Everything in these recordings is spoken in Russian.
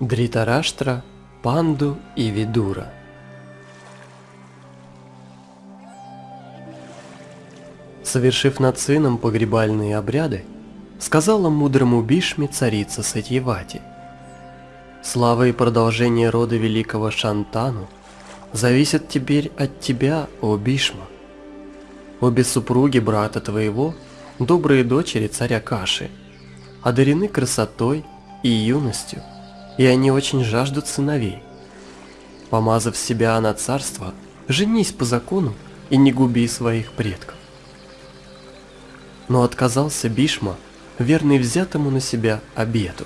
Дритараштра, Панду и Видура. Совершив над сыном погребальные обряды, сказала мудрому Бишме царица Сатьевати. Слава и продолжение рода великого Шантану зависят теперь от тебя, о Бишма. Обе супруги брата твоего, добрые дочери царя Каши, одарены красотой и юностью – и они очень жаждут сыновей. Помазав себя на царство, женись по закону и не губи своих предков. Но отказался Бишма, верный взятому на себя обету.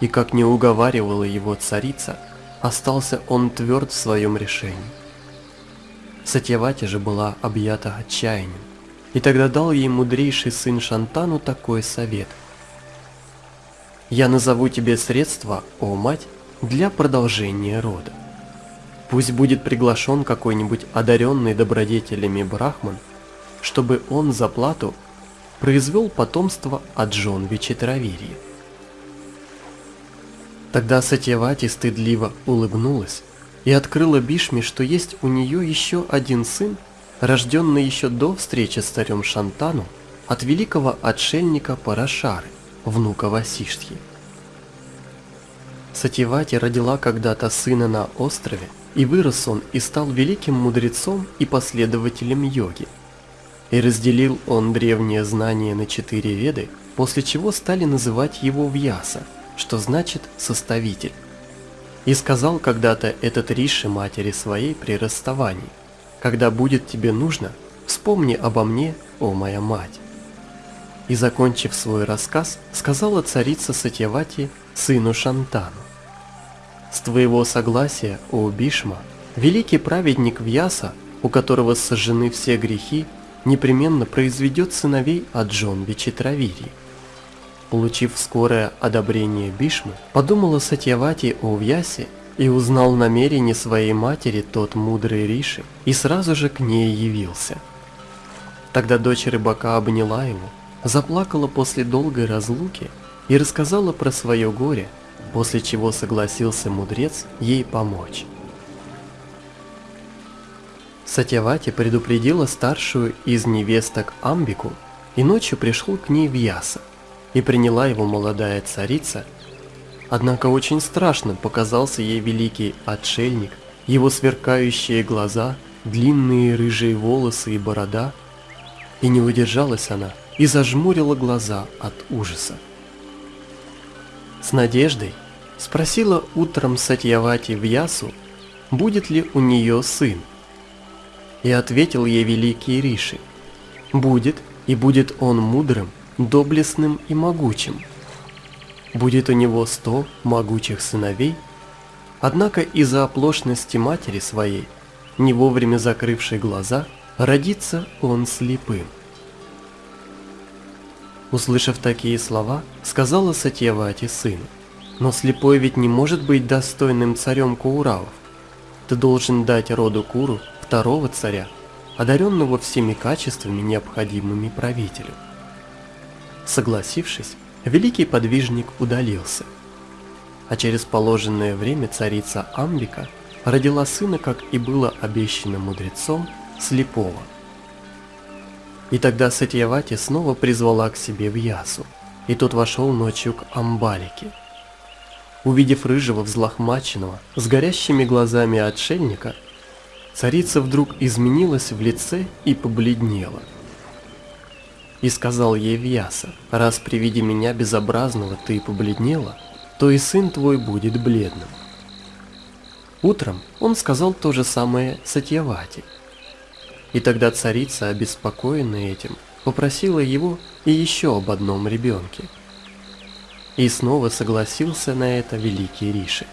И как не уговаривала его царица, остался он тверд в своем решении. Сатьявати же была объята отчаянием, и тогда дал ей мудрейший сын Шантану такой совет – я назову тебе средства, о мать, для продолжения рода. Пусть будет приглашен какой-нибудь одаренный добродетелями брахман, чтобы он за плату произвел потомство от жен Вичитравирии. Тогда Сатьявати стыдливо улыбнулась и открыла Бишме, что есть у нее еще один сын, рожденный еще до встречи с царем Шантану от великого отшельника Парашары внука Васиштхи. Сативати родила когда-то сына на острове, и вырос он и стал великим мудрецом и последователем йоги. И разделил он древние знания на четыре веды, после чего стали называть его Вьяса, что значит «составитель». И сказал когда-то этот Риши матери своей при расставании, «Когда будет тебе нужно, вспомни обо мне, о моя мать». И закончив свой рассказ, сказала царица Сатьявати сыну Шантану. «С твоего согласия, о Бишма, великий праведник Вьяса, у которого сожжены все грехи, непременно произведет сыновей от Джон Вичитравири». Получив скорое одобрение Бишмы, подумала Сатьявати о Вьясе и узнал намерение своей матери тот мудрый Риши и сразу же к ней явился. Тогда дочь рыбака обняла его, заплакала после долгой разлуки и рассказала про свое горе, после чего согласился мудрец ей помочь. Сатявати предупредила старшую из невесток Амбику и ночью пришел к ней в Яса, и приняла его молодая царица, однако очень страшно показался ей великий отшельник, его сверкающие глаза, длинные рыжие волосы и борода, и не удержалась она – и зажмурила глаза от ужаса. С надеждой спросила утром Сатьявати в Ясу, будет ли у нее сын. И ответил ей великий Риши, будет, и будет он мудрым, доблестным и могучим. Будет у него сто могучих сыновей, однако из-за оплошности матери своей, не вовремя закрывшей глаза, родится он слепым. Услышав такие слова, сказала Сатьявати сыну, «Но слепой ведь не может быть достойным царем Кауравов. Ты должен дать роду Куру второго царя, одаренного всеми качествами, необходимыми правителю». Согласившись, великий подвижник удалился. А через положенное время царица Амбика родила сына, как и было обещано мудрецом, слепого – и тогда Сатьявати снова призвала к себе в Ясу, и тот вошел ночью к Амбалике. Увидев рыжего взлохмаченного, с горящими глазами отшельника, царица вдруг изменилась в лице и побледнела. И сказал ей Вьяса, раз при виде меня безобразного ты побледнела, то и сын твой будет бледным. Утром он сказал то же самое Сатьявати – и тогда царица, обеспокоенная этим, попросила его и еще об одном ребенке. И снова согласился на это великий Риши.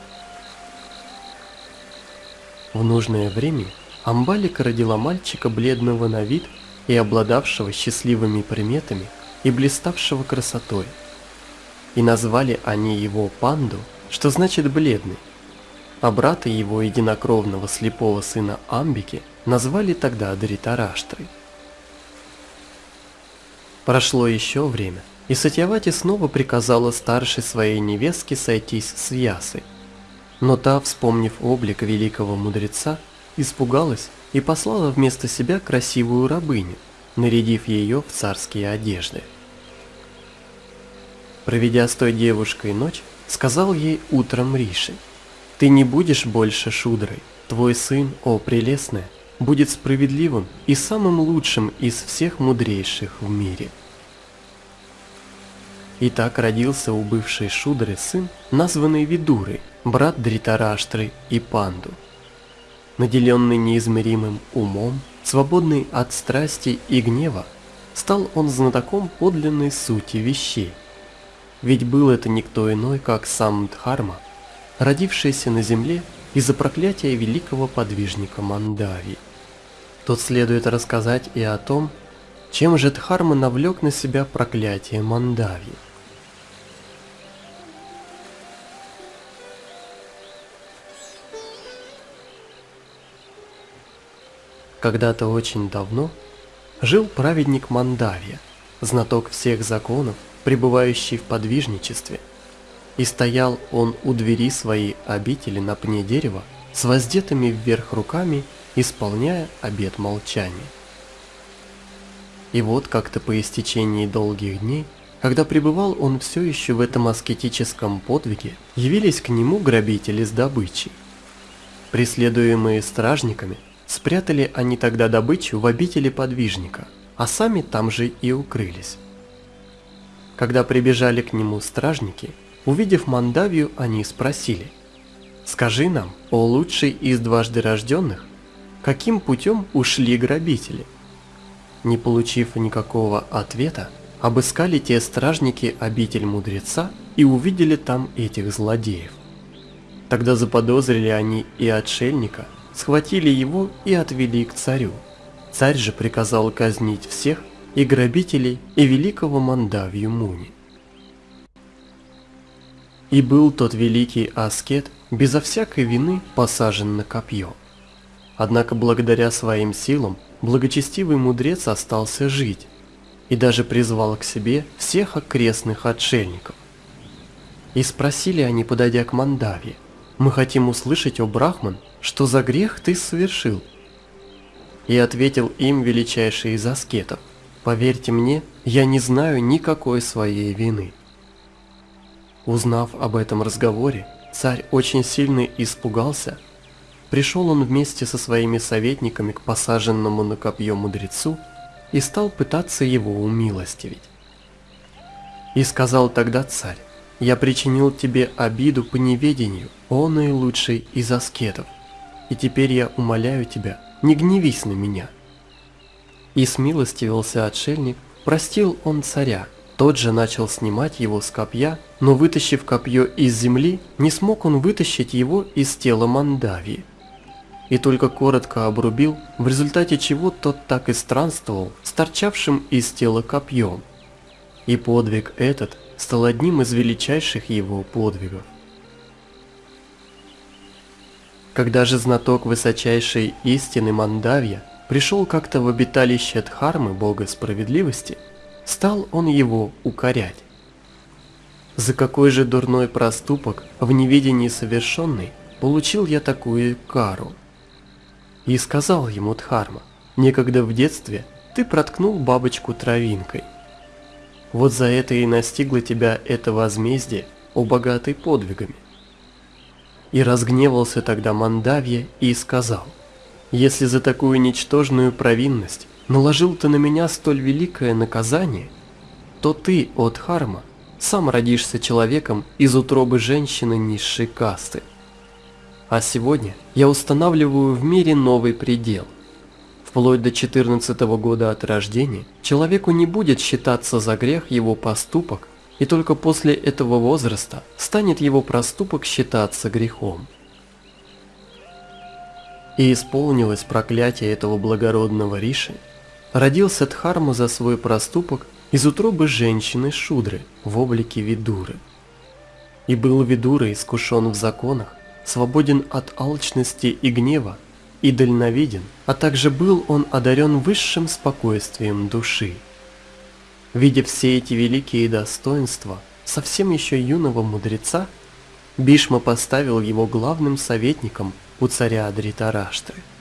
В нужное время Амбалика родила мальчика бледного на вид и обладавшего счастливыми приметами и блиставшего красотой. И назвали они его Панду, что значит бледный, а брата его единокровного слепого сына Амбики – назвали тогда Дритараштрой. Прошло еще время, И Сатьявати снова приказала старшей своей невестке сойтись с Ясой. Но та, вспомнив облик великого мудреца, испугалась и послала вместо себя красивую рабыню, нарядив ее в царские одежды. Проведя с той девушкой ночь, сказал ей утром Риши, «Ты не будешь больше шудрой, твой сын, о прелестная, будет справедливым и самым лучшим из всех мудрейших в мире». И так родился у бывшей Шудры сын, названный Видурой, брат Дритараштры и Панду. Наделенный неизмеримым умом, свободный от страсти и гнева, стал он знатоком подлинной сути вещей. Ведь был это никто иной, как сам Дхарма, родившийся на земле из-за проклятия великого подвижника Мандави. Тут следует рассказать и о том, чем же Дхарма навлек на себя проклятие Мандави. Когда-то очень давно жил праведник Мандавия, знаток всех законов, пребывающий в подвижничестве. И стоял он у двери своей обители на пне дерева с воздетыми вверх руками, исполняя обет молчания. И вот как-то по истечении долгих дней, когда пребывал он все еще в этом аскетическом подвиге, явились к нему грабители с добычей. Преследуемые стражниками, Спрятали они тогда добычу в обители подвижника, а сами там же и укрылись. Когда прибежали к нему стражники, увидев Мандавию, они спросили, «Скажи нам, о лучший из дважды рожденных, каким путем ушли грабители?» Не получив никакого ответа, обыскали те стражники обитель мудреца и увидели там этих злодеев. Тогда заподозрили они и отшельника, схватили его и отвели к царю. Царь же приказал казнить всех, и грабителей, и великого Мандавью Муни. И был тот великий аскет безо всякой вины посажен на копье. Однако благодаря своим силам благочестивый мудрец остался жить и даже призвал к себе всех окрестных отшельников. И спросили они, подойдя к Мандаве, «Мы хотим услышать, о Брахман, что за грех ты совершил?» И ответил им величайший из аскетов, «Поверьте мне, я не знаю никакой своей вины». Узнав об этом разговоре, царь очень сильно испугался. Пришел он вместе со своими советниками к посаженному на копье мудрецу и стал пытаться его умилостивить. И сказал тогда царь, «Я причинил тебе обиду по неведению, о наилучший из аскетов и теперь я умоляю тебя, не гневись на меня». И смилостивился отшельник, простил он царя, тот же начал снимать его с копья, но вытащив копье из земли, не смог он вытащить его из тела Мандавии. И только коротко обрубил, в результате чего тот так и странствовал с торчавшим из тела копьем. И подвиг этот стал одним из величайших его подвигов. Когда же знаток высочайшей истины Мандавья пришел как-то в обиталище Дхармы, бога справедливости, стал он его укорять. За какой же дурной проступок в неведении совершенный получил я такую кару? И сказал ему Дхарма, некогда в детстве ты проткнул бабочку травинкой. Вот за это и настигло тебя это возмездие, о богатый подвигами. И разгневался тогда Мандавья и сказал, «Если за такую ничтожную провинность наложил ты на меня столь великое наказание, то ты, от Харма, сам родишься человеком из утробы женщины низшей касты. А сегодня я устанавливаю в мире новый предел. Вплоть до 14 года от рождения человеку не будет считаться за грех его поступок и только после этого возраста станет его проступок считаться грехом. И исполнилось проклятие этого благородного Риши, родился Дхарма за свой проступок из утробы женщины Шудры в облике Видуры. И был Видура искушен в законах, свободен от алчности и гнева, и дальновиден, а также был он одарен высшим спокойствием души. Видя все эти великие достоинства совсем еще юного мудреца, Бишма поставил его главным советником у царя Адритараштры –